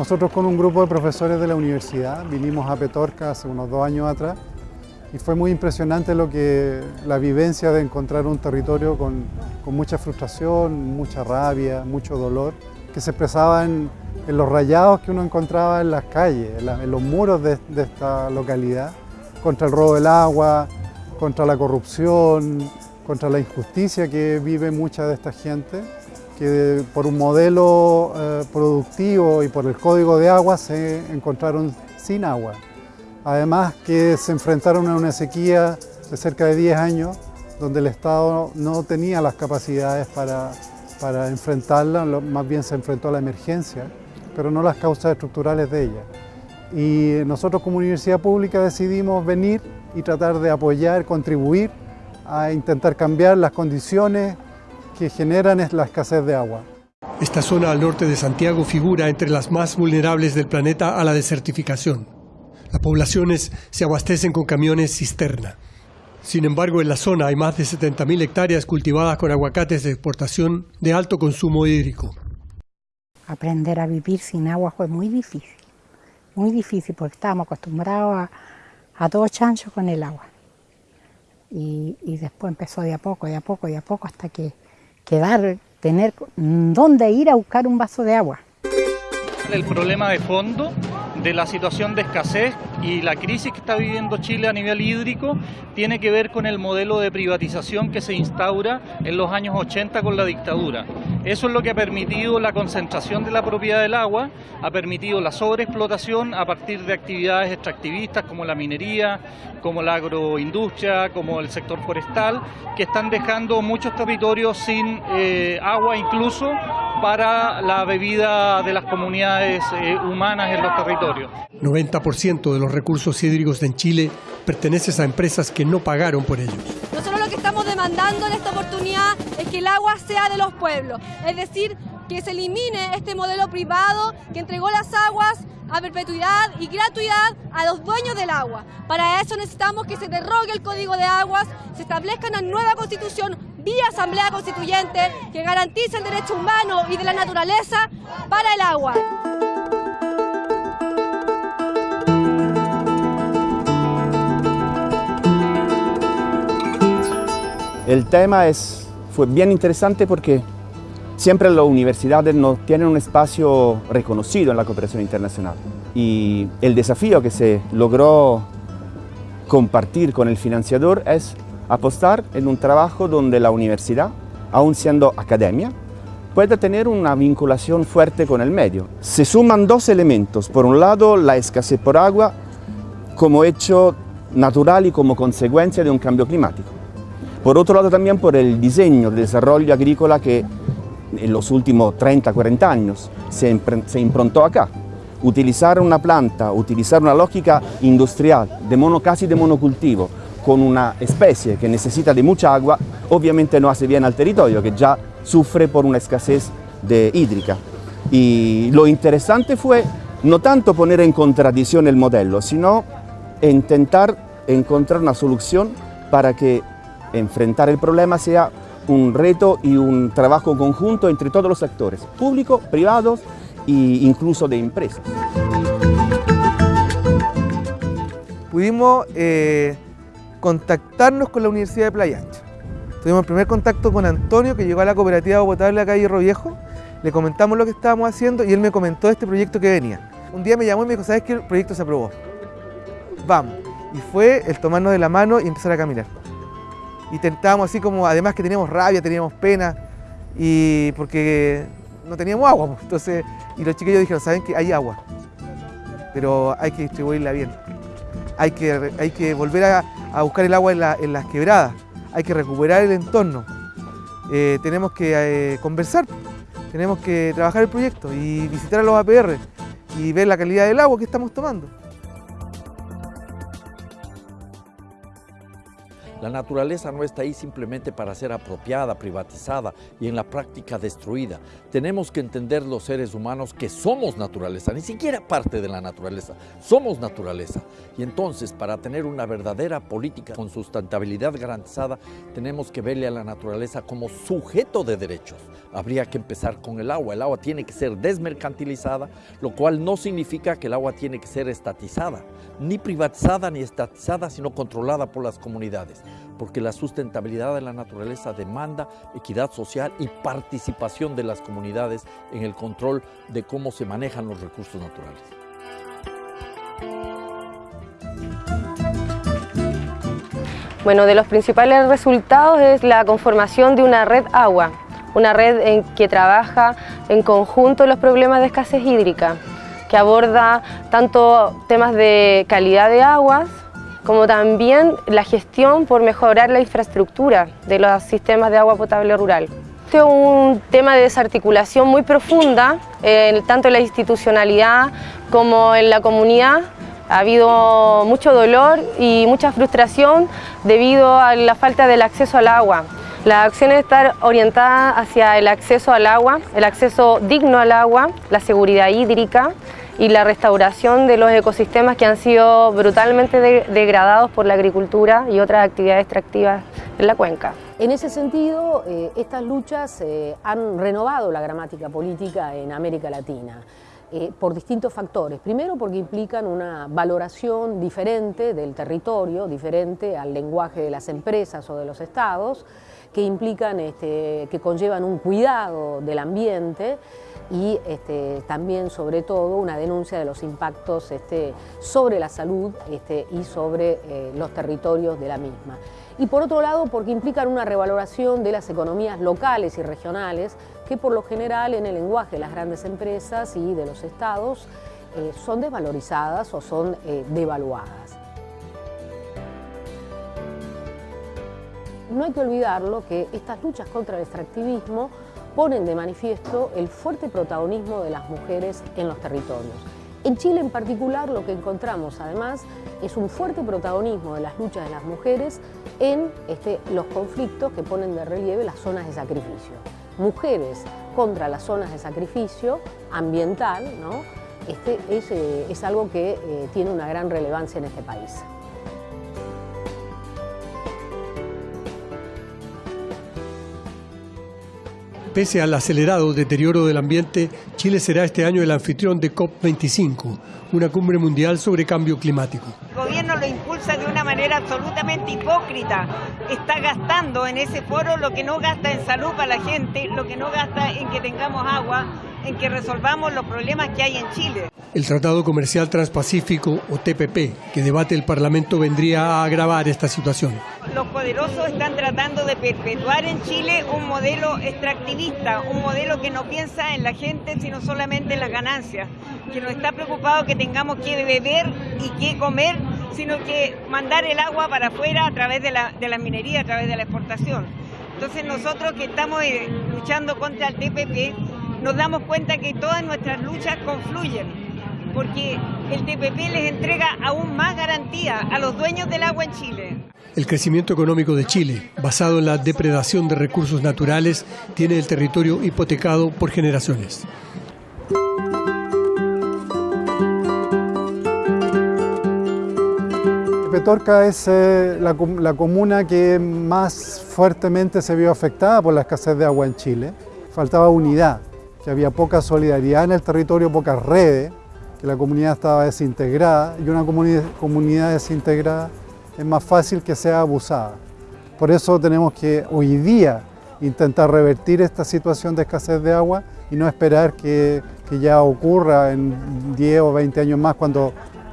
Nosotros con un grupo de profesores de la universidad vinimos a Petorca hace unos dos años atrás y fue muy impresionante lo que la vivencia de encontrar un territorio con, mucha frustración, mucha rabia, mucho dolor, que se expresaba en, los rayados que uno encontraba en las calles, en los muros de, de esta localidad, contra el robo del agua, contra la corrupción, contra la injusticia que vive mucha de esta gente, que por un modelo eh, productivo y por el código de agua se encontraron sin agua. Además que se enfrentaron a una sequía de cerca de 10 años, donde el Estado no tenía las capacidades para, para enfrentarla, más bien se enfrentó a la emergencia, pero no las causas estructurales de ella. Y nosotros como universidad pública decidimos venir y tratar de apoyar, contribuir a intentar cambiar las condiciones que generan la escasez de agua. Esta zona al norte de Santiago figura entre las más vulnerables del planeta a la desertificación. Las poblaciones se abastecen con camiones cisterna. Sin embargo, en la zona hay más de 70.000 hectáreas cultivadas con aguacates de exportación de alto consumo hídrico. Aprender a vivir sin agua fue muy difícil, muy difícil porque estábamos acostumbrados a, a todo chancho con el agua. Y, y, después empezó de a poco, de a poco, de a poco, hasta que quedar, tener dónde ir a buscar un vaso de agua. El problema de fondo de la situación de escasez y la crisis que está viviendo Chile a nivel hídrico tiene que ver con el modelo de privatización que se instaura en los años 80 con la dictadura. Eso es lo que ha permitido la concentración de la propiedad del agua, ha permitido la sobreexplotación a partir de actividades extractivistas como la minería, como la agroindustria, como el sector forestal, que están dejando muchos territorios sin eh, agua incluso para la bebida de las comunidades eh, humanas en los territorios. 90% de los recursos hídricos en Chile pertenecen a empresas que no pagaron por ellos. Nosotros lo que estamos demandando en esta oportunidad es que el agua sea de los pueblos, es decir, que se elimine este modelo privado que entregó las aguas a perpetuidad y gratuidad a los dueños del agua. Para eso necesitamos que se derrogue el Código de Aguas, se establezca una nueva constitución vía Asamblea Constituyente que garantice el derecho humano y de la naturaleza para el agua. El tema es, fue bien interesante porque siempre las universidades no tienen un espacio reconocido en la cooperación internacional y el desafío que se logró compartir con el financiador es apostar en un trabajo donde la universidad, aún siendo academia, pueda tener una vinculación fuerte con el medio. Se suman dos elementos, por un lado la escasez por agua como hecho natural y como consecuencia de un cambio climático. Por otro lado también por el diseño de desarrollo agrícola que en los últimos 30, 40 años se, se improntó acá. Utilizar una planta, utilizar una lógica industrial, de mono, casi de monocultivo, con una especie que necesita de mucha agua, obviamente no hace bien al territorio, que ya sufre por una escasez de hídrica. Y lo interesante fue no tanto poner en contradicción el modelo, sino intentar encontrar una solución para que enfrentar el problema sea un reto y un trabajo conjunto entre todos los sectores, públicos, privados e incluso de empresas. Pudimos eh, contactarnos con la Universidad de Playa Ancha. Tuvimos el primer contacto con Antonio, que llegó a la cooperativa de potable acá Hierro Viejo. Le comentamos lo que estábamos haciendo y él me comentó este proyecto que venía. Un día me llamó y me dijo, ¿sabes qué? El proyecto se aprobó. Vamos. Y fue el tomarnos de la mano y empezar a caminar. Y tentábamos así como, además que teníamos rabia, teníamos pena, y porque no teníamos agua. Pues. Entonces, y los chiquillos dijeron, ¿saben que hay agua? Pero hay que distribuirla bien. Hay que, hay que volver a, a buscar el agua en, la, las quebradas. Hay que recuperar el entorno. Eh, tenemos que eh, conversar, tenemos que trabajar el proyecto y visitar a los APR y ver la calidad del agua que estamos tomando. La naturaleza no está ahí simplemente para ser apropiada, privatizada y en la práctica destruida. Tenemos que entender los seres humanos que somos naturaleza, ni siquiera parte de la naturaleza, somos naturaleza. Y entonces, para tener una verdadera política con sustentabilidad garantizada, tenemos que verle a la naturaleza como sujeto de derechos. Habría que empezar con el agua. El agua tiene que ser desmercantilizada, lo cual no significa que el agua tiene que ser estatizada, ni privatizada ni estatizada, sino controlada por las comunidades porque la sustentabilidad de la naturaleza demanda equidad social y participación de las comunidades en el control de cómo se manejan los recursos naturales. Bueno, de los principales resultados es la conformación de una red agua, una red en que trabaja en conjunto los problemas de escasez hídrica, que aborda tanto temas de calidad de aguas, como también la gestión por mejorar la infraestructura de los sistemas de agua potable rural. Este es un tema de desarticulación muy profunda, tanto en la institucionalidad como en la comunidad. Ha habido mucho dolor y mucha frustración debido a la falta del acceso al agua. Las acciones están orientadas hacia el acceso al agua, el acceso digno al agua, la seguridad hídrica, y la restauración de los ecosistemas que han sido brutalmente degradados por la agricultura y otras actividades extractivas en la cuenca. En ese sentido, eh, estas luchas eh, han renovado la gramática política en América Latina. Eh, por distintos factores. Primero porque implican una valoración diferente del territorio, diferente al lenguaje de las empresas o de los estados, que implican, este, que conllevan un cuidado del ambiente y este, también sobre todo una denuncia de los impactos este, sobre la salud este, y sobre eh, los territorios de la misma. Y por otro lado porque implican una revaloración de las economías locales y regionales que por lo general en el lenguaje de las grandes empresas y de los estados eh, son desvalorizadas o son eh, devaluadas. No hay que olvidarlo que estas luchas contra el extractivismo ponen de manifiesto el fuerte protagonismo de las mujeres en los territorios. En Chile en particular lo que encontramos además es un fuerte protagonismo de las luchas de las mujeres en este, los conflictos que ponen de relieve las zonas de sacrificio. Mujeres contra las zonas de sacrificio ambiental, ¿no? este es, eh, es algo que eh, tiene una gran relevancia en este país. Pese al acelerado deterioro del ambiente, Chile será este año el anfitrión de COP25, una cumbre mundial sobre cambio climático. El gobierno lo impulsa de una manera absolutamente hipócrita. Está gastando en ese foro lo que no gasta en salud para la gente, lo que no gasta en que tengamos agua, en que resolvamos los problemas que hay en Chile. El Tratado Comercial Transpacífico, o TPP, que debate el Parlamento, vendría a agravar esta situación. Los poderosos están tratando de perpetuar en Chile un modelo extractivista, un modelo que no piensa en la gente, sino solamente en las ganancias, que no está preocupado que tengamos que beber y que comer, sino que mandar el agua para afuera a través de la, de la minería, a través de la exportación. Entonces nosotros que estamos eh, luchando contra el TPP, nos damos cuenta que todas nuestras luchas confluyen porque el TPP les entrega aún más garantía a los dueños del agua en Chile. El crecimiento económico de Chile, basado en la depredación de recursos naturales, tiene el territorio hipotecado por generaciones. Petorca es eh, la, la, comuna que más fuertemente se vio afectada por la escasez de agua en Chile. Faltaba unidad, que había poca solidaridad en el territorio, pocas redes, que la comunidad estaba desintegrada y una comunidad desintegrada es más fácil que sea abusada. Por eso tenemos que hoy día intentar revertir esta situación de escasez de agua y no esperar que, ya ocurra en 10 o 20 años más cuando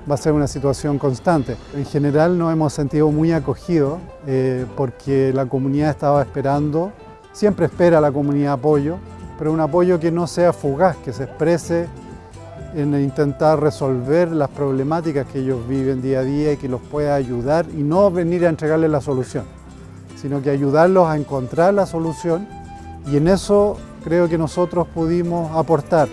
va a ser una situación constante. En general nos hemos sentido muy acogidos eh, porque la comunidad estaba esperando, siempre espera la comunidad apoyo, pero un apoyo que no sea fugaz, que se exprese en intentar resolver las problemáticas que ellos viven día a día y que los pueda ayudar y no venir a entregarles la solución, sino que ayudarlos a encontrar la solución y en eso creo que nosotros pudimos aportar.